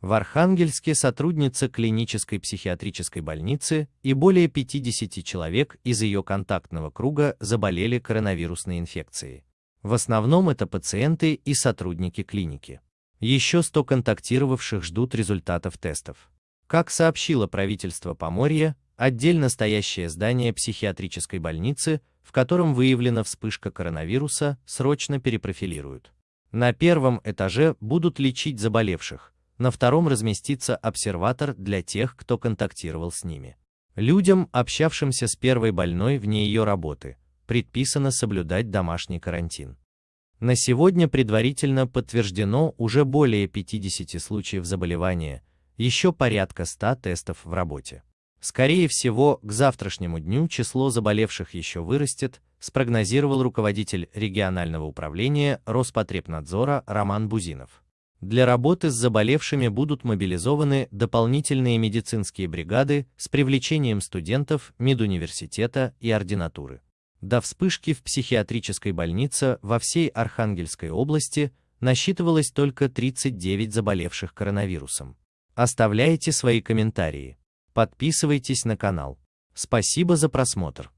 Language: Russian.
В Архангельске сотрудница клинической психиатрической больницы и более 50 человек из ее контактного круга заболели коронавирусной инфекцией. В основном это пациенты и сотрудники клиники. Еще 100 контактировавших ждут результатов тестов. Как сообщило правительство Поморья, отдельно стоящее здание психиатрической больницы, в котором выявлена вспышка коронавируса, срочно перепрофилируют. На первом этаже будут лечить заболевших, на втором разместится обсерватор для тех, кто контактировал с ними. Людям, общавшимся с первой больной вне ее работы, предписано соблюдать домашний карантин. На сегодня предварительно подтверждено уже более 50 случаев заболевания, еще порядка 100 тестов в работе. Скорее всего, к завтрашнему дню число заболевших еще вырастет, спрогнозировал руководитель регионального управления Роспотребнадзора Роман Бузинов. Для работы с заболевшими будут мобилизованы дополнительные медицинские бригады с привлечением студентов медуниверситета и ординатуры. До вспышки в психиатрической больнице во всей Архангельской области насчитывалось только 39 заболевших коронавирусом. Оставляйте свои комментарии. Подписывайтесь на канал. Спасибо за просмотр.